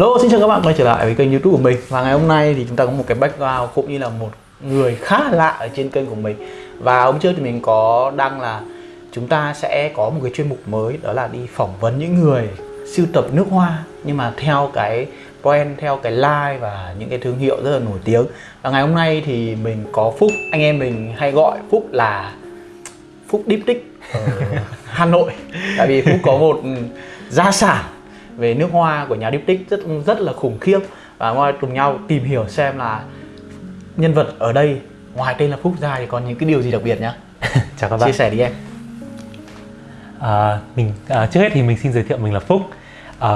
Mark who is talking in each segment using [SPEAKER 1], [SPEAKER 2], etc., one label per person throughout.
[SPEAKER 1] Hello, xin chào các bạn quay trở lại với kênh youtube của mình. Và ngày hôm nay thì chúng ta có một cái background cũng như là một người khá lạ ở trên kênh của mình. Và hôm trước thì mình có đăng là chúng ta sẽ có một cái chuyên mục mới Đó là đi phỏng vấn những người sưu tập nước hoa. Nhưng mà theo cái brand, theo cái line và những cái thương hiệu rất là nổi tiếng. Và ngày hôm nay thì mình có Phúc, anh em mình hay gọi Phúc là Phúc Diptyque ở Hà Nội. Tại vì Phúc có một gia sản về nước hoa của nhà Diptyque rất rất là khủng khiếp. Và ngoài cùng nhau tìm hiểu xem là nhân vật ở đây ngoài tên là Phúc ra thì còn những cái điều gì đặc biệt nhá.
[SPEAKER 2] Chào các bạn.
[SPEAKER 1] Chia sẻ đi em.
[SPEAKER 2] À, mình à, trước hết thì mình xin giới thiệu mình là Phúc. À,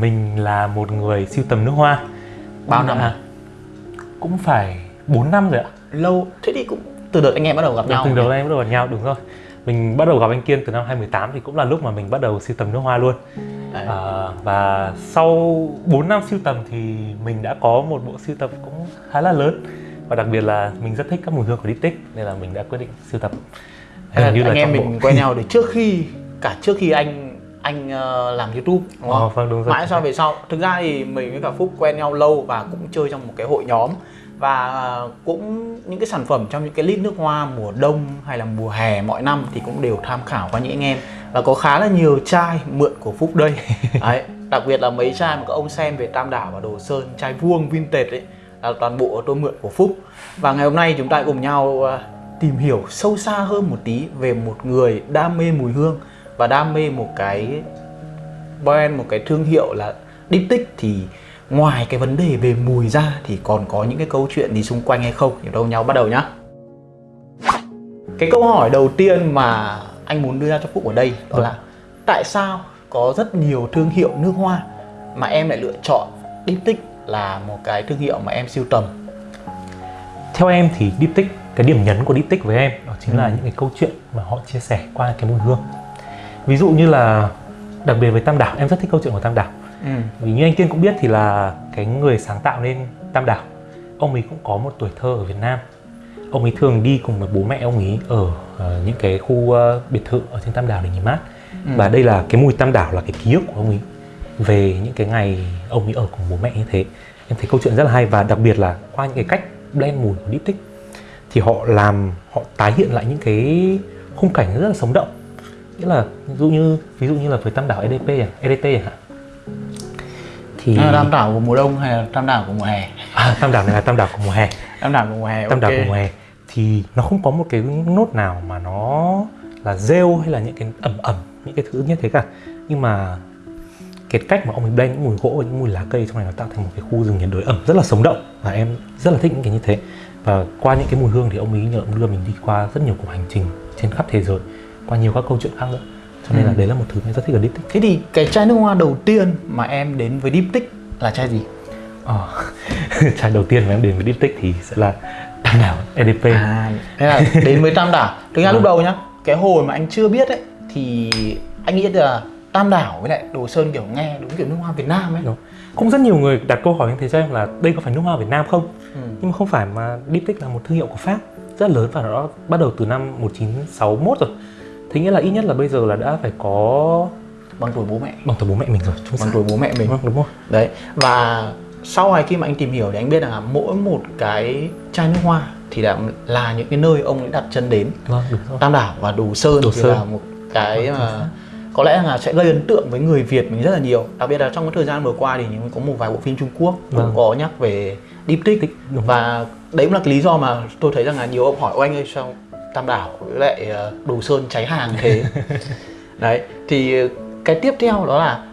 [SPEAKER 2] mình là một người siêu tầm nước hoa.
[SPEAKER 1] Bao năm?
[SPEAKER 2] À, cũng phải 4 năm rồi ạ.
[SPEAKER 1] Lâu. Thế thì cũng từ đợt anh em bắt đầu gặp nhau
[SPEAKER 2] từ đầu anh em bắt đầu gặp nhau đúng rồi. Mình bắt đầu gặp anh Kiên từ năm 2018 thì cũng là lúc mà mình bắt đầu siêu tầm nước hoa luôn à, và sau 4 năm siêu tầm thì mình đã có một bộ siêu tập cũng khá là lớn và đặc biệt là mình rất thích các mùi hương của Diptyque nên là mình đã quyết định siêu tập
[SPEAKER 1] Hình như là anh em mình bộ. quen nhau để trước khi cả trước khi anh anh uh, làm YouTube đúng không?
[SPEAKER 2] Ờ, vâng, đúng rồi.
[SPEAKER 1] Mãi sau về sau. Thực ra thì mình với cả Phúc quen nhau lâu và cũng chơi trong một cái hội nhóm và cũng những cái sản phẩm trong những cái lít nước hoa mùa đông hay là mùa hè mọi năm thì cũng đều tham khảo qua những anh em và có khá là nhiều chai mượn của Phúc đây. Đấy, đặc biệt là mấy chai mà các ông xem về Tam Đảo và Đồ Sơn chai vuông vintage ấy là toàn bộ tôi mượn của Phúc. Và ngày hôm nay chúng ta cùng nhau à, tìm hiểu sâu xa hơn một tí về một người đam mê mùi hương và đam mê một cái brand một cái thương hiệu là Diptyque thì ngoài cái vấn đề về mùi ra thì còn có những cái câu chuyện gì xung quanh hay không? Thì đâu nhau bắt đầu nhá. Cái câu hỏi đầu tiên mà anh muốn đưa ra cho phúc ở đây đó là tại sao có rất nhiều thương hiệu nước hoa mà em lại lựa chọn Diptyque là một cái thương hiệu mà em siêu tầm?
[SPEAKER 2] Theo em thì Diptyque cái điểm nhấn của Diptyque với em đó chính ừ. là những cái câu chuyện mà họ chia sẻ qua cái mùi hương. Ví dụ như là đặc biệt với Tam Đảo em rất thích câu chuyện của Tam Đảo. Ừ. vì như anh Kiên cũng biết thì là cái người sáng tạo nên Tam Đảo. Ông ấy cũng có một tuổi thơ ở Việt Nam ông ấy thường đi cùng với bố mẹ ông ấy ở uh, những cái khu uh, biệt thự ở trên Tam Đảo để nghỉ mát. Ừ. và đây là cái mùi Tam Đảo là cái ký ức của ông ấy về những cái ngày ông ấy ở cùng bố mẹ như thế. Em thấy câu chuyện rất là hay và đặc biệt là qua những cái cách blend mùi của Diptyque thì họ làm họ tái hiện lại những cái khung cảnh rất là sống động. Nghĩa là ví dụ như ví dụ như là với tam đảo EDP à EDT chẳng hạn
[SPEAKER 1] thì à, tam đảo của mùa đông hay là tam đảo của mùa hè?
[SPEAKER 2] À, tam đảo này là tam đảo của mùa hè.
[SPEAKER 1] Tam đảo của mùa hè
[SPEAKER 2] tam okay. đảo của mùa hè thì nó không có một cái nốt nào mà nó là rêu hay là những cái ẩm ẩm những cái thứ như thế cả. Nhưng mà cái cách mà ông ấy blend những mùi gỗ và những mùi lá cây trong này nó tạo thành một cái khu rừng nhiệt đới ẩm rất là sống động và em rất là thích những cái như thế. Và qua những cái mùi hương thì ông ấy nhờ ông đưa mình đi qua rất nhiều cuộc hành trình trên khắp thế giới qua nhiều các câu chuyện khác nữa. Cho nên ừ. là đấy là một thứ mình rất thích ở Diptyque
[SPEAKER 1] thế thì cái chai nước hoa đầu tiên mà em đến với Diptyque là chai gì?
[SPEAKER 2] Ờ, chai đầu tiên mà em đến với Diptyque thì sẽ là Tam Đảo EDP
[SPEAKER 1] à thế là đến với Tam Đảo. Thực ra lúc đầu nhá cái hồi mà anh chưa biết ấy thì anh nghĩ là Tam Đảo với lại Đồ Sơn kiểu nghe đúng kiểu nước hoa Việt Nam ấy. Đúng.
[SPEAKER 2] cũng rất nhiều người đặt câu hỏi như thế cho em là đây có phải nước hoa Việt Nam không? Ừ. nhưng mà không phải mà Diptyque là một thương hiệu của Pháp rất lớn và nó bắt đầu từ năm 1961 rồi. Thế nghĩa là ít nhất là bây giờ là đã phải có
[SPEAKER 1] bằng tuổi bố mẹ.
[SPEAKER 2] Bằng tuổi bố mẹ mình rồi
[SPEAKER 1] Chúng bằng tuổi bố mẹ mình.
[SPEAKER 2] Vâng, đúng không
[SPEAKER 1] đấy và sau này khi mà anh tìm hiểu thì anh biết là mỗi một cái chai nước hoa thì là là những cái nơi ông ấy đặt chân đến
[SPEAKER 2] vâng, đúng rồi.
[SPEAKER 1] Tam Đảo và Đồ Sơn
[SPEAKER 2] Đồ
[SPEAKER 1] thì
[SPEAKER 2] Sơn.
[SPEAKER 1] là một cái mà có lẽ là sẽ gây ấn tượng với người Việt mình rất là nhiều đặc biệt là trong cái thời gian vừa qua thì có một vài bộ phim Trung Quốc cũng vâng. có nhắc về Diptyque và đấy cũng là cái lý do mà tôi thấy rằng là nhiều ông hỏi anh ơi sao Tam Đảo với lại ờ, Đồ Sơn cháy hàng thế đấy thì cái tiếp theo đó là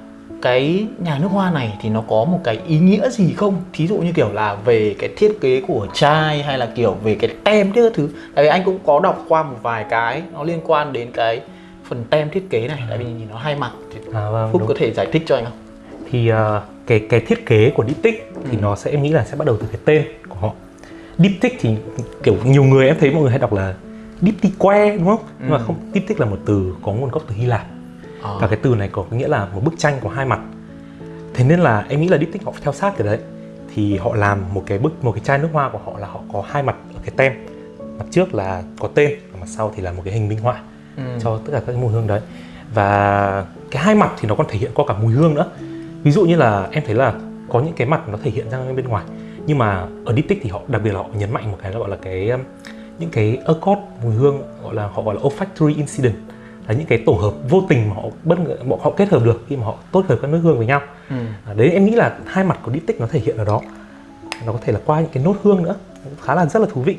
[SPEAKER 1] cái nhà nước hoa này thì nó có một cái ý nghĩa gì không thí dụ như kiểu là về cái thiết kế của chai hay là kiểu về cái tem các thứ tại vì anh cũng có đọc qua một vài cái nó liên quan đến cái phần tem thiết kế này tại vì nhìn nó hai mặt thì à, vâng, phúc đúng. có thể giải thích cho anh không
[SPEAKER 2] thì uh, cái cái thiết kế của Diptyque thì ừ. nó sẽ em nghĩ là sẽ bắt đầu từ cái tên của họ Diptyque thì kiểu nhiều người em thấy mọi người hay đọc là Diptyque đúng không? Ừ. Nhưng mà không Diptyque là một từ có nguồn gốc từ Hy Lạp à. và cái từ này có nghĩa là một bức tranh có hai mặt. Thế nên là em nghĩ là Diptyque họ theo sát cái đấy. Thì họ làm một cái bức một cái chai nước hoa của họ là họ có hai mặt ở cái tem. Mặt trước là có tên và mặt sau thì là một cái hình minh họa ừ. cho tất cả các cái mùi hương đấy. Và cái hai mặt thì nó còn thể hiện qua cả mùi hương nữa. Ví dụ như là em thấy là có những cái mặt nó thể hiện ra bên ngoài. Nhưng mà ở diptyque thì họ đặc biệt là họ nhấn mạnh một cái là gọi là cái um, những cái accord mùi hương gọi là họ gọi là olfactory incident là những cái tổ hợp vô tình mà họ bất ngờ họ, họ kết hợp được khi mà họ tốt hợp các nước hương với nhau.
[SPEAKER 1] Ừ.
[SPEAKER 2] à, đấy em nghĩ là hai mặt của diptyque nó thể hiện ở đó. Nó có thể là qua những cái nốt hương nữa khá là rất là thú vị.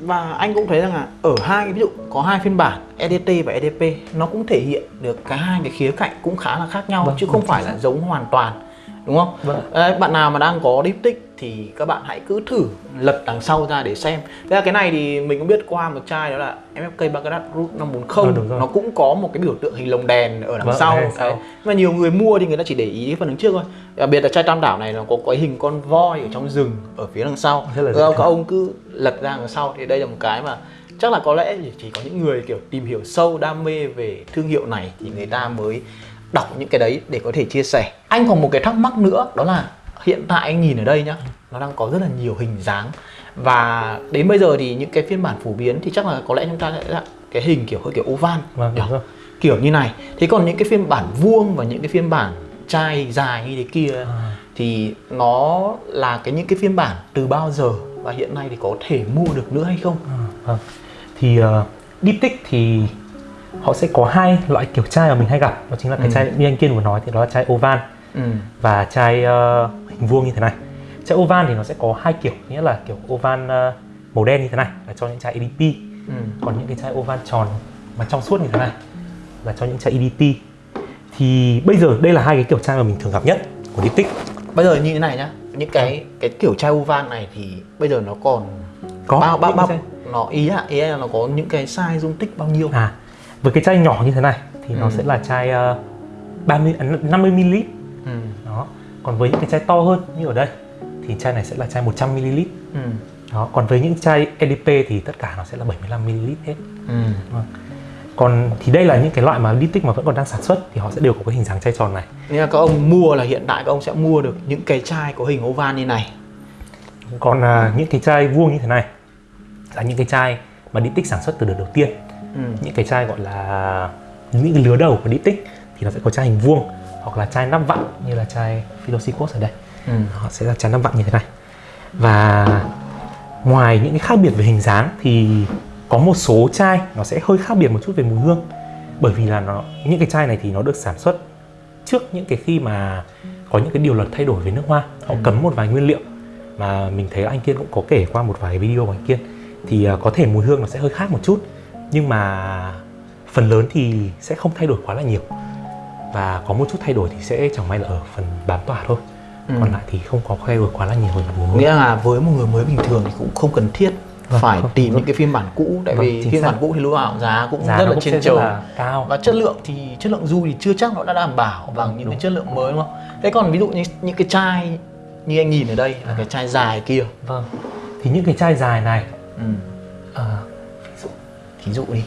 [SPEAKER 1] Và anh cũng thấy rằng là ở hai cái ví dụ có hai phiên bản EDT và EDP nó cũng thể hiện được cả hai cái khía cạnh cũng khá là khác nhau
[SPEAKER 2] Vâng,
[SPEAKER 1] chứ không
[SPEAKER 2] vâng,
[SPEAKER 1] phải là giống hoàn toàn đúng không?
[SPEAKER 2] Vâng.
[SPEAKER 1] Đấy, bạn nào mà đang có diptyque thì các bạn hãy cứ thử lật đằng sau ra để xem. Thế là cái này thì mình cũng biết qua một chai đó là MFK Baccarat Root 540
[SPEAKER 2] Ờ, đúng rồi.
[SPEAKER 1] nó cũng có một cái biểu tượng hình lồng đèn ở đằng
[SPEAKER 2] Vâng,
[SPEAKER 1] sau. Đấy. Mà nhiều người mua thì người ta chỉ để ý phần đằng trước thôi. Đặc biệt là chai tam đảo này nó có cái hình con voi ở trong rừng ở phía đằng sau.
[SPEAKER 2] Rất là
[SPEAKER 1] Các- ông cứ lật ra đằng sau thì đây là một cái mà chắc là có lẽ chỉ có những người kiểu tìm hiểu sâu đam mê về thương hiệu này thì người ta mới đọc những cái đấy để có thể chia sẻ anh còn một cái thắc mắc nữa đó là hiện tại anh nhìn ở đây nhá nó đang có rất là nhiều hình dáng và đến bây giờ thì những cái phiên bản phổ biến thì chắc là có lẽ chúng ta sẽ là cái hình kiểu hơi kiểu oval
[SPEAKER 2] Vâng, đúng rồi.
[SPEAKER 1] kiểu như này thế còn những cái phiên bản vuông và những cái phiên bản chai dài như thế kia
[SPEAKER 2] À.
[SPEAKER 1] thì nó là cái những cái phiên bản từ bao giờ và hiện nay thì có thể mua được nữa hay không
[SPEAKER 2] À, vâng. Thì uh, diptyque thì họ sẽ có hai loại kiểu chai mà mình hay gặp. Đó chính là cái
[SPEAKER 1] Ừ.
[SPEAKER 2] chai như anh Kiên vừa nói thì đó là chai oval.
[SPEAKER 1] Ừ.
[SPEAKER 2] và chai ờ, hình vuông như thế này. Chai oval thì nó sẽ có hai kiểu nghĩa là kiểu oval ờ, màu đen như thế này là cho những chai EDP
[SPEAKER 1] Ừ.
[SPEAKER 2] còn những cái chai oval tròn mà trong suốt như thế này là cho những chai EDT thì bây giờ đây là hai cái kiểu chai mà mình thường gặp nhất của diptyque
[SPEAKER 1] bây giờ như thế này nhá. Những cái cái kiểu chai oval này thì bây giờ nó còn
[SPEAKER 2] có
[SPEAKER 1] bao bao bao nó ý là ý là nó có những cái size dung tích bao nhiêu?
[SPEAKER 2] À, với cái chai nhỏ như thế này thì nó
[SPEAKER 1] Ừ.
[SPEAKER 2] sẽ là chai uh, 30 à, 50 ml.
[SPEAKER 1] ừ.
[SPEAKER 2] Đó. Còn với những cái chai to hơn như ở đây thì chai này sẽ là chai 100 ml.
[SPEAKER 1] Ừ.
[SPEAKER 2] Đó, còn với những chai EDP thì tất cả nó sẽ là 75 ml hết.
[SPEAKER 1] Ừ.
[SPEAKER 2] Vâng. Còn thì đây là những cái loại mà diptyque mà vẫn còn đang sản xuất thì họ sẽ đều có cái hình dáng chai tròn này.
[SPEAKER 1] Nên là các ông mua là hiện tại các ông sẽ mua được những cái chai có hình oval như này
[SPEAKER 2] Còn à, những cái chai vuông như thế này là những cái chai mà diptyque sản xuất từ đợt đầu tiên.
[SPEAKER 1] Ừ.
[SPEAKER 2] Những cái chai gọi là những cái lứa đầu của diptyque thì nó sẽ có chai hình vuông hoặc là chai nắp vặn như là chai Philosicos ở đây.
[SPEAKER 1] Ừ.
[SPEAKER 2] họ sẽ là chai nắp vặn như thế này và ngoài những cái khác biệt về hình dáng thì có một số chai nó sẽ hơi khác biệt một chút về mùi hương bởi vì là nó những cái chai này thì nó được sản xuất trước những cái khi mà có những cái điều luật thay đổi về nước hoa họ cấm một vài nguyên liệu mà mình thấy anh Kiên cũng có kể qua một vài video của anh Kiên thì à, có thể mùi hương nó sẽ hơi khác một chút nhưng mà phần lớn thì sẽ không thay đổi quá là nhiều và có một chút thay đổi thì sẽ chẳng may là ở phần bám tỏa thôi
[SPEAKER 1] Ừ.
[SPEAKER 2] còn lại thì không có thay đổi quá là nhiều
[SPEAKER 1] nghĩa là với một người mới bình thường thì cũng không cần thiết
[SPEAKER 2] Vâng,
[SPEAKER 1] phải
[SPEAKER 2] không,
[SPEAKER 1] tìm
[SPEAKER 2] vâng.
[SPEAKER 1] những cái phiên bản cũ tại
[SPEAKER 2] Vâng,
[SPEAKER 1] vì phiên
[SPEAKER 2] xác.
[SPEAKER 1] bản cũ thì lúc nào giá cũng
[SPEAKER 2] giá
[SPEAKER 1] rất là trên trời
[SPEAKER 2] cao
[SPEAKER 1] và chất lượng thì chất lượng du thì chưa chắc nó đã đảm bảo bằng
[SPEAKER 2] Vâng,
[SPEAKER 1] những
[SPEAKER 2] đúng.
[SPEAKER 1] cái chất lượng mới đúng không? Thế còn ví dụ như những cái chai như anh nhìn ở đây là cái chai dài kia.
[SPEAKER 2] vâng thì những cái chai dài này
[SPEAKER 1] Ừ.
[SPEAKER 2] ờ,
[SPEAKER 1] Thí dụ đi.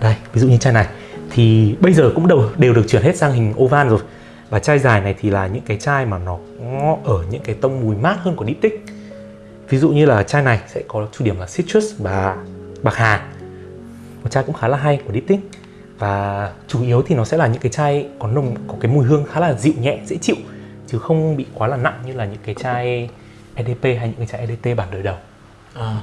[SPEAKER 2] đây, ví dụ như chai này. Thì bây giờ cũng đều đều được chuyển hết sang hình oval rồi. Và chai dài này thì là những cái chai mà nó ở những cái tông mùi mát hơn của diptyque ví dụ như là chai này sẽ có chủ điểm là citrus và bạc hà. Một chai cũng khá là hay của diptyque và chủ yếu thì nó sẽ là những cái chai có nồng, có cái mùi hương khá là dịu nhẹ, dễ chịu. Chứ không bị quá là nặng như là những cái chai EDP hay những cái chai EDT bản đời đầu.
[SPEAKER 1] À.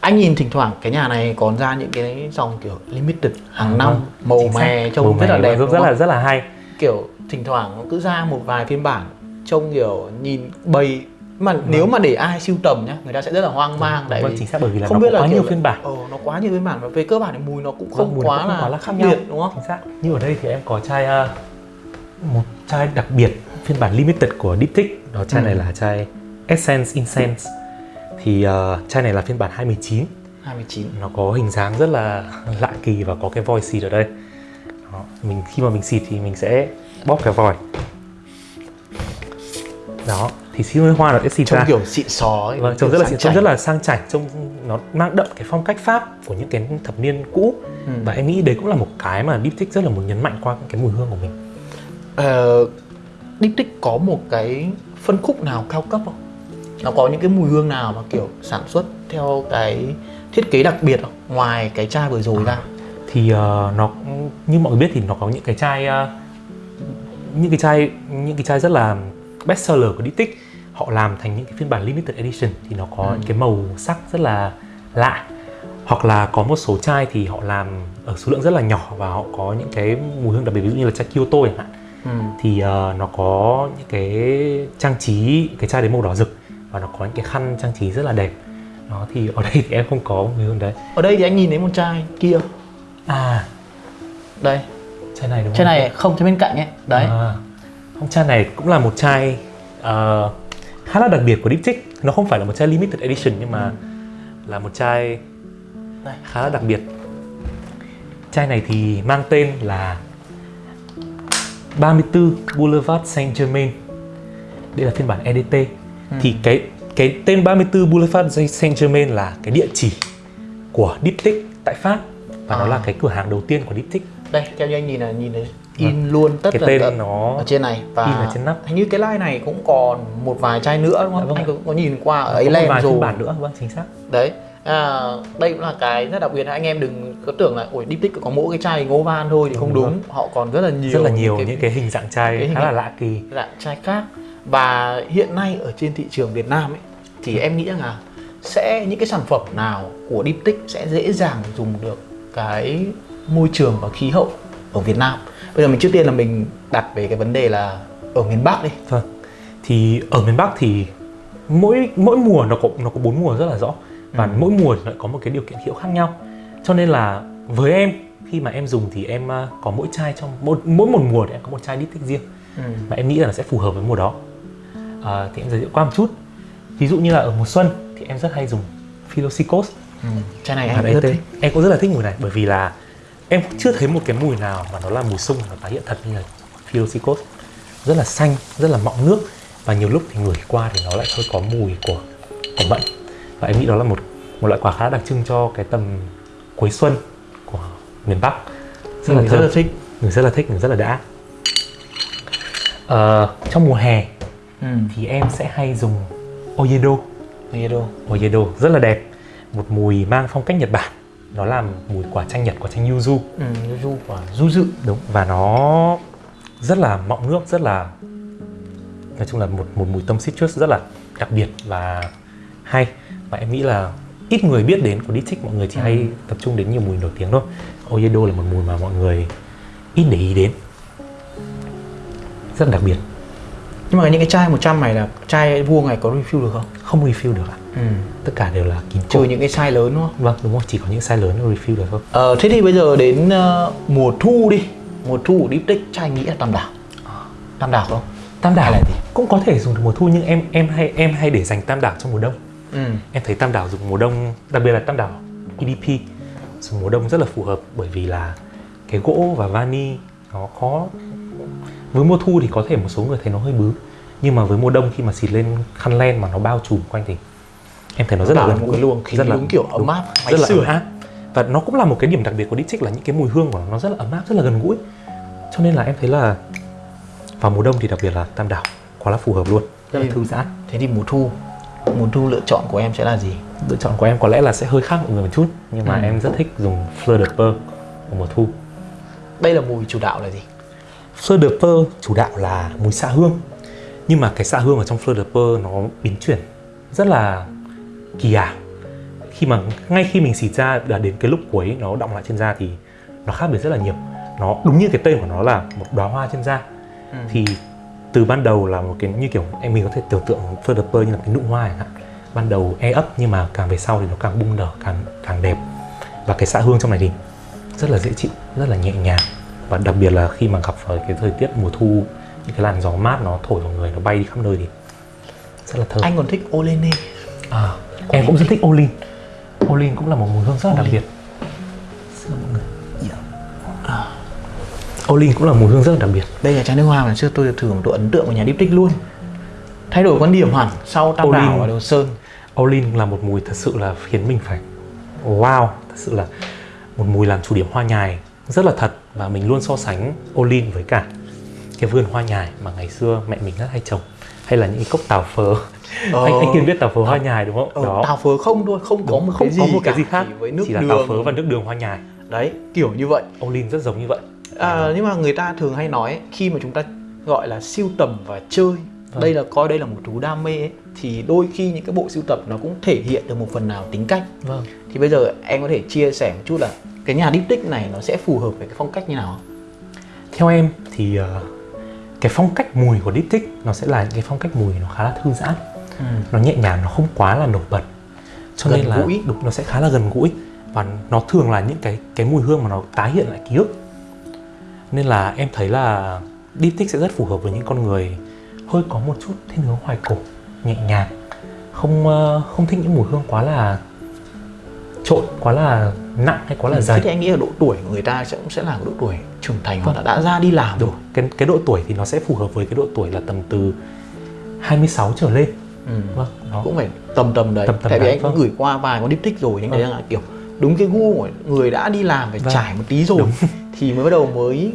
[SPEAKER 1] Anh nhìn thỉnh thoảng cái nhà này còn ra những cái dòng kiểu limited hàng năm
[SPEAKER 2] Vâng,
[SPEAKER 1] màu mè trông
[SPEAKER 2] Màu
[SPEAKER 1] rất là đẹp
[SPEAKER 2] rất, rất là rất là hay.
[SPEAKER 1] Kiểu thỉnh thoảng nó cứ ra một vài phiên bản trông kiểu nhìn bầy mà nếu mà để ai siêu tầm nhá người ta sẽ rất là hoang mang tại
[SPEAKER 2] vâng
[SPEAKER 1] vì
[SPEAKER 2] chính xác bởi vì là
[SPEAKER 1] không
[SPEAKER 2] nó
[SPEAKER 1] biết là
[SPEAKER 2] quá nhiều phiên bản.
[SPEAKER 1] Ờ, nó quá nhiều phiên bản và về cơ bản thì mùi nó cũng
[SPEAKER 2] Vâng,
[SPEAKER 1] không
[SPEAKER 2] nó
[SPEAKER 1] quá
[SPEAKER 2] không
[SPEAKER 1] là
[SPEAKER 2] quá là
[SPEAKER 1] khác biệt đúng không?
[SPEAKER 2] chính xác. Như ở đây thì em có chai ờ, một chai đặc biệt phiên bản limited của Diptyque đó chai
[SPEAKER 1] Ừ.
[SPEAKER 2] này là chai Essence Incense thì ờ, chai này là phiên bản 219
[SPEAKER 1] 29
[SPEAKER 2] nó có hình dáng rất là lạ kỳ và có cái vòi xịt ở đây đó. mình khi mà mình xịt thì mình sẽ bóp cái vòi đó thì xí hoa nó sẽ xịt
[SPEAKER 1] trông
[SPEAKER 2] ra
[SPEAKER 1] kiểu xịn sò ấy
[SPEAKER 2] Vâng, trông rất là
[SPEAKER 1] sang
[SPEAKER 2] trông rất là sang chảnh, trông nó mang đậm cái phong cách Pháp của những cái thập niên cũ
[SPEAKER 1] Ừ.
[SPEAKER 2] và em nghĩ đấy cũng là một cái mà Diptyque rất là muốn nhấn mạnh qua cái mùi hương của mình.
[SPEAKER 1] Ờ, Diptyque có một cái phân khúc nào cao cấp không? Nó có những cái mùi hương nào mà kiểu sản xuất theo cái thiết kế đặc biệt không? Ngoài cái chai vừa rồi ra.
[SPEAKER 2] Thì ờ, nó như mọi người biết thì nó có những cái chai ờ, những cái chai những cái chai rất là best seller của Diptyque họ làm thành những cái phiên bản limited edition thì nó có những cái màu sắc rất là lạ. Hoặc là có một số chai thì họ làm ở số lượng rất là nhỏ và họ có những cái mùi hương đặc biệt ví dụ như là chai Kyoto chẳng hạn.
[SPEAKER 1] Ừ.
[SPEAKER 2] thì ờ, nó có những cái trang trí cái chai đấy màu đỏ rực và nó có những cái khăn trang trí rất là đẹp. Đó thì ở đây thì em không có mùi hương đấy.
[SPEAKER 1] Ở đây thì anh nhìn thấy một chai kia.
[SPEAKER 2] à.
[SPEAKER 1] Đây,
[SPEAKER 2] chai này đúng
[SPEAKER 1] chai
[SPEAKER 2] không?
[SPEAKER 1] này không chai bên cạnh ấy. Đấy.
[SPEAKER 2] à, không chai này cũng là một chai ờ, khá là đặc biệt của Diptyque nó không phải là một chai limited edition nhưng mà là một chai
[SPEAKER 1] Đây.
[SPEAKER 2] khá là đặc biệt. Chai này thì mang tên là 34 Boulevard Saint Germain đây là phiên bản EDT thì cái cái tên 34 Boulevard Saint Germain là cái địa chỉ của Diptyque tại Pháp và nó
[SPEAKER 1] À.
[SPEAKER 2] là cái cửa hàng đầu tiên của Diptyque
[SPEAKER 1] Đây, theo như anh nhìn là nhìn thấy in luôn tất
[SPEAKER 2] cái
[SPEAKER 1] tần
[SPEAKER 2] tên
[SPEAKER 1] tật
[SPEAKER 2] nó
[SPEAKER 1] ở trên này và
[SPEAKER 2] in ở trên nắp.
[SPEAKER 1] hình như cái line này cũng còn một vài chai nữa đúng không?
[SPEAKER 2] vâng
[SPEAKER 1] anh
[SPEAKER 2] ạ.
[SPEAKER 1] có, nhìn qua ở ấy
[SPEAKER 2] phiên
[SPEAKER 1] rồi.
[SPEAKER 2] bản nữa vâng chính xác
[SPEAKER 1] Đấy. À, đây cũng là cái rất đặc biệt anh em đừng có tưởng là ôi Diptyque có mỗi cái chai ngố van thôi thì không
[SPEAKER 2] Đúng
[SPEAKER 1] đúng. Họ còn rất là nhiều
[SPEAKER 2] rất là nhiều
[SPEAKER 1] những
[SPEAKER 2] những cái hình dạng chai
[SPEAKER 1] cái hình
[SPEAKER 2] khá là lạ kỳ
[SPEAKER 1] dạng chai khác và hiện nay ở trên thị trường Việt Nam ấy thì em nghĩ rằng là sẽ những cái sản phẩm nào của Diptyque sẽ dễ dàng dùng được cái môi trường và khí hậu ở Việt Nam. Bây giờ mình trước tiên là mình đặt về cái vấn đề là ở miền Bắc đi.
[SPEAKER 2] Vâng. Thì ở miền Bắc thì mỗi mỗi mùa nó có nó có bốn mùa rất là rõ và
[SPEAKER 1] Ừ.
[SPEAKER 2] mỗi mùa lại có một cái điều kiện khí hậu khác nhau. Cho nên là với em khi mà em dùng thì em à, có mỗi chai trong mỗi mỗi một mùa thì em có một chai Diptyque riêng mà em nghĩ là nó sẽ phù hợp với mùa đó. À, thì em giới thiệu qua một chút. Ví dụ như là ở mùa xuân thì em rất hay dùng Philosicos
[SPEAKER 1] Ừ. Chai này
[SPEAKER 2] Hạt
[SPEAKER 1] em
[SPEAKER 2] ET.
[SPEAKER 1] rất thích.
[SPEAKER 2] Em cũng rất là thích mùi này bởi vì là em cũng chưa thấy một cái mùi nào mà nó là mùi sung và tái hiện thật như là Philosicos rất là xanh, rất là mọng nước và nhiều lúc thì ngửi qua thì nó lại hơi có mùi của của mận và em nghĩ đó là một một loại quả khá đặc trưng cho cái tầm cuối xuân của miền Bắc rất là
[SPEAKER 1] Mình
[SPEAKER 2] thơm
[SPEAKER 1] rất là thích.
[SPEAKER 2] mình rất là thích mình rất là đã Ờ, trong mùa hè
[SPEAKER 1] Ừ.
[SPEAKER 2] thì em sẽ hay dùng Oyedo.
[SPEAKER 1] Đâu?
[SPEAKER 2] Oyedo rất là đẹp. Một mùi mang phong cách Nhật Bản. Nó làm mùi quả chanh Nhật quả chanh yuzu.
[SPEAKER 1] Ừ, du quả du dự.
[SPEAKER 2] đúng. Và nó rất là mọng nước rất là nói chung là một một mùi tâm citrus rất là đặc biệt và hay. Và em nghĩ là ít người biết đến của Diptyque mọi người chỉ hay tập trung đến nhiều mùi nổi tiếng thôi. Oyedo là một mùi mà mọi người ít để ý đến. Rất đặc biệt
[SPEAKER 1] Nhưng mà những cái chai 100 này là chai vuông này có refill được không?
[SPEAKER 2] không refill được ạ
[SPEAKER 1] Ừ.
[SPEAKER 2] tất cả đều là kín
[SPEAKER 1] Trừ những cái size lớn đúng không?
[SPEAKER 2] vâng đúng rồi chỉ có những size lớn refill được thôi
[SPEAKER 1] Ờ, thế thì bây giờ đến ờ, mùa thu đi Mùa thu của Diptyque chai nghĩ là tam đảo Tam đảo không?
[SPEAKER 2] tam đảo
[SPEAKER 1] là gì?
[SPEAKER 2] cũng có thể dùng được mùa thu nhưng em em hay em hay để dành tam đảo trong mùa đông
[SPEAKER 1] Ừ.
[SPEAKER 2] em thấy tam đảo dùng mùa đông đặc biệt là tam đảo EDP dùng mùa đông rất là phù hợp bởi vì là cái gỗ và vani nó có với mùa thu thì có thể một số người thấy nó hơi bứ nhưng mà với mùa đông khi mà xịt lên khăn len mà nó bao trùm quanh thì em thấy nó rất là gần
[SPEAKER 1] luồng khí
[SPEAKER 2] rất là
[SPEAKER 1] kiểu ấm áp, máy
[SPEAKER 2] rất là ấm áp. Và nó cũng là một cái điểm đặc biệt của Diptyque là những cái mùi hương của nó, nó rất là ấm áp rất là gần gũi. Cho nên là em thấy là vào mùa đông thì đặc biệt là tam đảo quá là phù hợp luôn. Rất là thư giãn.
[SPEAKER 1] Thế thì mùa thu Mùa thu lựa chọn của em sẽ là gì?
[SPEAKER 2] lựa chọn của em có lẽ là sẽ hơi khác mọi người một chút nhưng mà
[SPEAKER 1] Ừ.
[SPEAKER 2] em rất thích dùng Fleur de Peau vào mùa thu.
[SPEAKER 1] Đây là mùi chủ đạo là gì?
[SPEAKER 2] Fleur de Peau chủ đạo là mùi xạ hương. Nhưng mà cái xạ hương ở trong Fleur de Peau nó biến chuyển rất là kỳ ảo. Khi mà ngay khi mình xịt ra là đến cái lúc cuối nó động lại trên da thì nó khác biệt rất là nhiều. Nó đúng như cái tên của nó là một đóa hoa trên da.
[SPEAKER 1] Ừ.
[SPEAKER 2] thì từ ban đầu là một cái như kiểu em mình có thể tưởng tượng Fleur de Peau như là cái nụ hoa chẳng hạn. Ban đầu e ấp nhưng mà càng về sau thì nó càng bung nở càng càng đẹp. Và cái xạ hương trong này thì rất là dễ chịu rất là nhẹ nhàng và đặc biệt là khi mà gặp phải cái thời tiết mùa thu những cái làn gió mát nó thổi vào người nó bay đi khắp nơi thì rất là thơm.
[SPEAKER 1] Anh còn thích Olene
[SPEAKER 2] à, em cũng rất thích Olin Olin cũng là một mùi hương rất là đặc
[SPEAKER 1] Olin.
[SPEAKER 2] biệt. Xin lỗi mọi người? Olin cũng là mùi hương rất là đặc biệt.
[SPEAKER 1] Đây là chai nước hoa mà trước tôi thử một độ ấn tượng của nhà Diptyque luôn. Thay đổi quan điểm hẳn sau Tam
[SPEAKER 2] Olin.
[SPEAKER 1] Đảo và Đồ Sơn.
[SPEAKER 2] Olin là một mùi thật sự là khiến mình phải wow thật sự là một mùi làm chủ điểm hoa nhài rất là thật và mình luôn so sánh Olin với cả cái vườn hoa nhài mà ngày xưa mẹ mình rất hay trồng. Hay là những cái cốc tàu phớ.
[SPEAKER 1] Ờ.
[SPEAKER 2] anh anh kiên biết tàu phớ hoa nhài đúng không?
[SPEAKER 1] Ờ, Tàu phớ không thôi, không có một
[SPEAKER 2] không
[SPEAKER 1] cái
[SPEAKER 2] có
[SPEAKER 1] gì
[SPEAKER 2] một cái gì khác
[SPEAKER 1] chỉ với nước
[SPEAKER 2] chỉ là
[SPEAKER 1] đường
[SPEAKER 2] tàu phớ và nước đường hoa nhài.
[SPEAKER 1] Đấy, kiểu như vậy.
[SPEAKER 2] Olin rất giống như vậy.
[SPEAKER 1] À, Nhưng mà người ta thường hay nói khi mà chúng ta gọi là siêu tầm và chơi vâng. đây là coi đây là một thú đam mê ấy, thì đôi khi những cái bộ sưu tập nó cũng thể hiện được một phần nào tính cách.
[SPEAKER 2] Vâng.
[SPEAKER 1] Thì bây giờ em có thể chia sẻ một chút là cái nhà diptyque này nó sẽ phù hợp với cái phong cách như nào
[SPEAKER 2] theo em thì uh, cái phong cách mùi của diptyque nó sẽ là cái phong cách mùi nó khá là thư giãn. Ừ. nó nhẹ nhàng nó không quá là nổi bật. Cho gần nên là gũi. đúng nó sẽ khá là gần gũi. Và nó thường là những cái cái mùi hương mà nó tái hiện lại ký ức. Nên là em thấy là diptyque sẽ rất phù hợp với những con người hơi có một chút thiên hướng hoài cổ nhẹ nhàng không uh, không thích những mùi hương quá là trộn quá là nặng hay quá là dày
[SPEAKER 1] thì anh nghĩ là độ tuổi của người ta sẽ cũng sẽ là độ tuổi trưởng thành hoặc là đã ra đi làm
[SPEAKER 2] rồi cái cái độ tuổi thì nó sẽ phù hợp với cái độ tuổi là tầm từ 26 trở lên
[SPEAKER 1] ừ. vâng nó cũng phải tầm tầm đấy tầm, tầm tại vì anh vâng. cũng gửi qua vài con diptyque rồi anh vâng. thấy rằng là kiểu đúng cái gu của người đã đi làm phải vâng. trải một tí rồi đúng. thì mới bắt đầu mới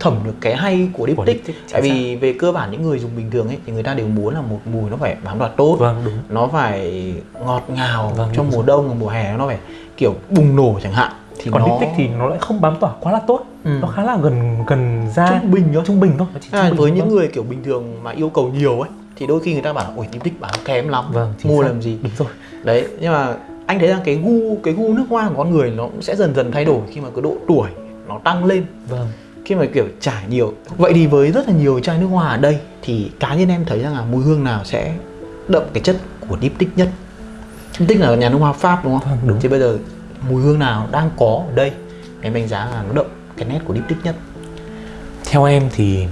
[SPEAKER 1] thẩm được cái hay của diptyque tại vì về cơ bản những người dùng bình thường ấy thì người ta đều muốn là một mùi nó phải bám đoạt tốt
[SPEAKER 2] vâng, đúng.
[SPEAKER 1] nó phải ngọt ngào vâng, trong mùa đông và mùa hè nó phải kiểu bùng nổ chẳng hạn
[SPEAKER 2] thì còn nó... diptyque thì nó lại không bám tỏa quá là tốt. Ừ. nó khá là gần gần ra
[SPEAKER 1] trung bình thôi
[SPEAKER 2] trung bình thôi.
[SPEAKER 1] À, với những người kiểu bình thường mà yêu cầu nhiều ấy thì đôi khi người ta bảo ôi diptyque bán kém lắm vâng, mua xác. làm gì?
[SPEAKER 2] Đúng rồi.
[SPEAKER 1] Đấy nhưng mà anh thấy rằng cái gu cái gu nước hoa của con người nó cũng sẽ dần dần thay đổi khi mà cái độ tuổi nó tăng lên.
[SPEAKER 2] Vâng.
[SPEAKER 1] Khi mà kiểu trải nhiều vậy thì với rất là nhiều chai nước hoa ở đây thì cá nhân em thấy rằng là mùi hương nào sẽ đậm cái chất của diptyque nhất diptyque là nhà nước hoa pháp đúng không?
[SPEAKER 2] Vâng, đúng.
[SPEAKER 1] Thì bây giờ mùi hương nào đang có ở đây? Em đánh giá là nó đậm cái nét của diptyque nhất.
[SPEAKER 2] Theo em thì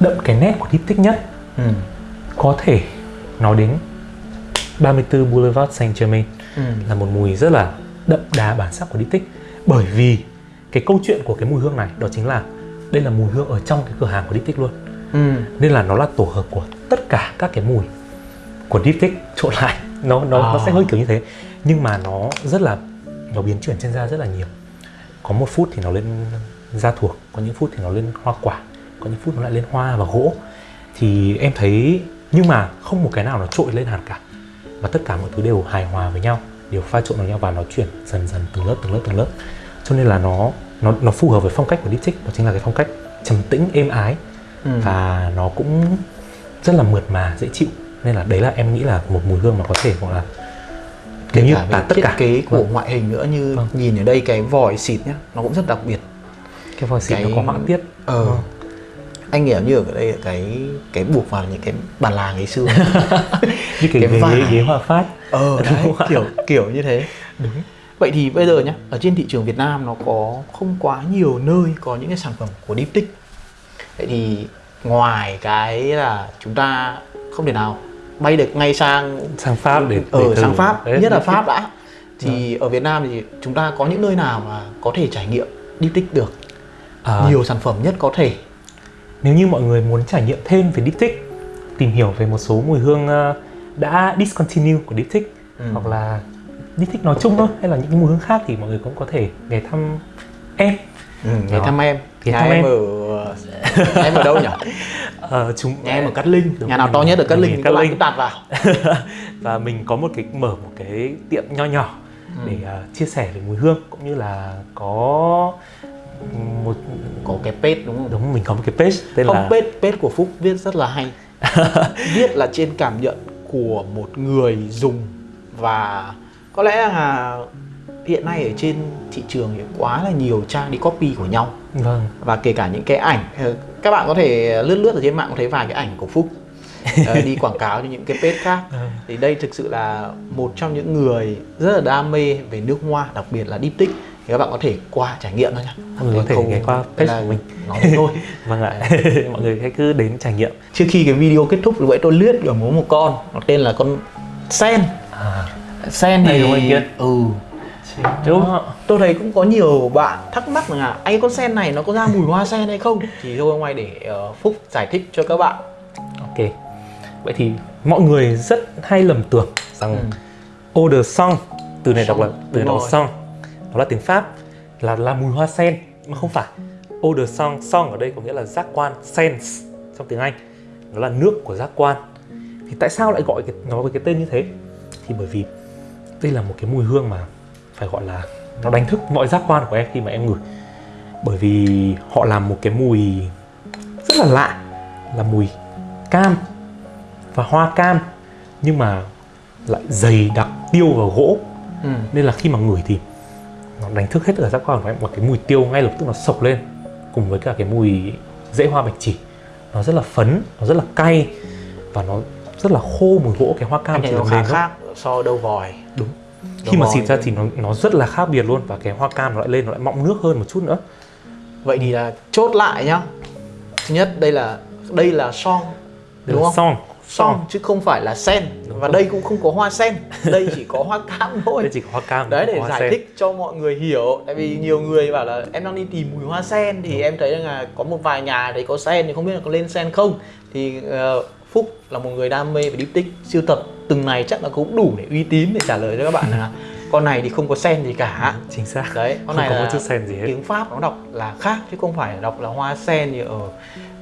[SPEAKER 2] đậm cái nét của diptyque nhất ừ. có thể nói đến 34 Boulevard Saint Germain ừ. là một mùi rất là đậm đà bản sắc của diptyque bởi vì cái câu chuyện của cái mùi hương này đó chính là đây là mùi hương ở trong cái cửa hàng của Diptyque luôn. Ừ. nên là nó là tổ hợp của tất cả các cái mùi của Diptyque trộn lại nó nó à. nó sẽ hơi kiểu như thế. Nhưng mà nó rất là nó biến chuyển trên da rất là nhiều. Có một phút thì nó lên da thuộc có những phút thì nó lên hoa quả có những phút nó lại lên hoa và gỗ. Thì em thấy nhưng mà không một cái nào nó trội lên hẳn cả. Và tất cả mọi thứ đều hài hòa với nhau đều pha trộn vào nhau và nó chuyển dần dần từng lớp từng lớp từng lớp. Cho nên là nó nó nó phù hợp với phong cách của Diptyque đó chính là cái phong cách trầm tĩnh êm ái. Ừ. và nó cũng rất là mượt mà dễ chịu nên là đấy là em nghĩ là một mùi hương mà có thể gọi là
[SPEAKER 1] kể như cả tất cả. kế của vâng. ngoại hình nữa như vâng. nhìn ở đây cái vòi xịt nhá nó cũng rất đặc biệt.
[SPEAKER 2] Cái vòi xịt cái... nó có họa tiết.
[SPEAKER 1] ờ. Vâng. anh nghĩ như ở đây cái cái buộc vào những cái bàn làng ngày xưa.
[SPEAKER 2] Như cái, cái ghế, ghế, ghế hoa phát.
[SPEAKER 1] Ờ đấy, kiểu kiểu như thế. Đúng. Vậy thì bây giờ nhá, ở trên thị trường Việt Nam nó có không quá nhiều nơi có những cái sản phẩm của Diptyque. Vậy thì ngoài cái là chúng ta không thể nào bay được ngay sang
[SPEAKER 2] sang Pháp để,
[SPEAKER 1] ở ừ, sang Pháp, đấy, nhất là Pháp đã. Thì ừ. ở Việt Nam thì chúng ta có những nơi nào mà có thể trải nghiệm Diptyque được? À, nhiều sản phẩm nhất có thể.
[SPEAKER 2] Nếu như mọi người muốn trải nghiệm thêm về Diptyque, tìm hiểu về một số mùi hương ờ, đã discontinue của Diptyque ừ. hoặc là đi thích nói chung thôi hay là những cái mùi hương khác thì mọi người cũng có thể ghé thăm em
[SPEAKER 1] ừ, ghé thăm em ghé thăm em. ở em ở đâu nhỉ
[SPEAKER 2] ờ, chúng
[SPEAKER 1] nhà em ở Cát Linh. Nhà nào to nhất ở Cát Linh thì các bạn đặt vào.
[SPEAKER 2] Và mình có một cái mở một cái tiệm nho nhỏ ừ. để uh, chia sẻ về mùi hương cũng như là có
[SPEAKER 1] một có cái page đúng không?
[SPEAKER 2] Đúng mình có một cái page
[SPEAKER 1] tên không, là page page của Phúc viết rất là hay. Viết là trên cảm nhận của một người dùng và có lẽ là hiện nay ở trên thị trường thì quá là nhiều trang đi copy của nhau.
[SPEAKER 2] Vâng.
[SPEAKER 1] Và kể cả những cái ảnh ờ, các bạn có thể lướt lướt ở trên mạng có thấy vài cái ảnh của phúc. Ờ, đi quảng cáo cho những cái page khác. Vâng. thì đây thực sự là một trong những người rất là đam mê về nước hoa đặc biệt là diptyque thì các bạn có thể qua trải nghiệm thôi nhá.
[SPEAKER 2] Mọi người có thể ghé qua page của mình
[SPEAKER 1] nói thôi.
[SPEAKER 2] Vâng ạ. Mọi người hãy cứ đến trải nghiệm.
[SPEAKER 1] Trước khi cái video kết thúc thì vậy tôi lướt ở một con nó tên là con sen. À. Sen thì Kiên ừ Đúng. Tôi thấy cũng có nhiều bạn thắc mắc là anh con sen này nó có ra mùi hoa sen hay không? Thì thôi nay để uh, Phúc giải thích cho các bạn.
[SPEAKER 2] Ok. Vậy thì mọi người rất hay lầm tưởng rằng ừ. Eau de sang Từ này đọc là từ đọc sang Nó là tiếng Pháp Là là mùi hoa sen Mà không phải. Eau de sang Sang ở đây có nghĩa là giác quan Sense trong tiếng Anh Nó là nước của giác quan. Thì tại sao lại gọi cái, nó với cái tên như thế? Thì bởi vì đây là một cái mùi hương mà phải gọi là nó đánh thức mọi giác quan của em khi mà em ngửi. Bởi vì họ làm một cái mùi rất là lạ là mùi cam và hoa cam nhưng mà lại dày đặc tiêu và gỗ.
[SPEAKER 1] Ừ.
[SPEAKER 2] nên là khi mà ngửi thì nó đánh thức hết ở giác quan của em và cái mùi tiêu ngay lập tức nó sộc lên cùng với cả cái mùi rễ hoa bạch chỉ. Nó rất là phấn nó rất là cay và nó rất là khô mùi gỗ cái hoa cam chỉ
[SPEAKER 1] nó khá khác so đâu vòi.
[SPEAKER 2] Đúng Khi mà xịt ra
[SPEAKER 1] thì-
[SPEAKER 2] nó nó rất là khác biệt luôn và cái hoa cam nó lại lên nó lại mọng nước hơn một chút nữa.
[SPEAKER 1] Vậy thì là chốt lại nhá. Thứ nhất đây là đây là song
[SPEAKER 2] Đây
[SPEAKER 1] đúng
[SPEAKER 2] là
[SPEAKER 1] không?
[SPEAKER 2] song
[SPEAKER 1] song chứ không phải là sen.
[SPEAKER 2] Đúng
[SPEAKER 1] và
[SPEAKER 2] rồi.
[SPEAKER 1] đây cũng không có hoa sen đây chỉ có hoa cam thôi.
[SPEAKER 2] Đây chỉ có hoa cam
[SPEAKER 1] đấy để
[SPEAKER 2] hoa
[SPEAKER 1] giải
[SPEAKER 2] sen.
[SPEAKER 1] thích cho mọi người hiểu tại vì nhiều người bảo là em đang đi tìm mùi hoa sen thì em thấy rằng là có một vài nhà thấy có sen thì không biết là có lên sen không. Thì ờ, phúc là một người đam mê về diptyc siêu tập từng này chắc là cũng đủ để uy tín để trả lời cho các bạn là con này thì không có sen gì cả.
[SPEAKER 2] Chính xác.
[SPEAKER 1] Đấy con
[SPEAKER 2] không
[SPEAKER 1] này
[SPEAKER 2] có
[SPEAKER 1] là
[SPEAKER 2] một chút sen gì hết.
[SPEAKER 1] tiếng pháp nó đọc là khác chứ không phải đọc là hoa sen như ở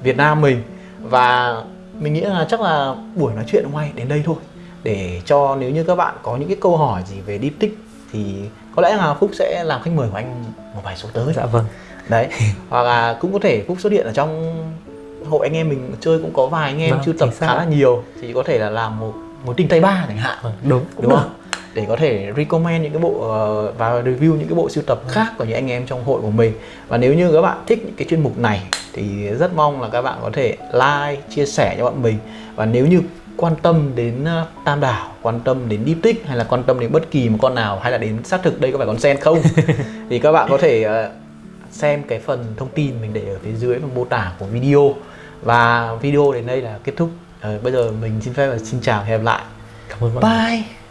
[SPEAKER 1] việt nam mình. Và mình nghĩ là chắc là buổi nói chuyện hôm nay đến đây thôi để cho nếu như các bạn có những cái câu hỏi gì về diptyc thì có lẽ là phúc sẽ làm khách mời của anh một vài số tới.
[SPEAKER 2] Dạ vâng.
[SPEAKER 1] Đấy hoặc là cũng có thể phúc xuất hiện ở trong hội anh em mình chơi cũng có vài anh em
[SPEAKER 2] Vâng,
[SPEAKER 1] sưu tập khá là nhiều thì có thể là làm một một tinh tay ba chẳng hạn.
[SPEAKER 2] Vâng, đúng
[SPEAKER 1] đúng không? Để có thể recommend những cái bộ ờ, và review những cái bộ sưu tập khác của những anh em trong hội của mình. Và nếu như các bạn thích những cái chuyên mục này thì rất mong là các bạn có thể like chia sẻ cho bọn mình. Và nếu như quan tâm đến ờ, tam đảo quan tâm đến deep tích hay là quan tâm đến bất kỳ một con nào hay là đến xác thực đây có phải con sen không thì các bạn có thể ờ, xem cái phần thông tin mình để ở phía dưới phần mô tả của video. Và video đến đây là kết thúc Ờ, bây giờ mình xin phép và xin chào hẹn gặp lại.
[SPEAKER 2] Cảm ơn mọi người.
[SPEAKER 1] Bye.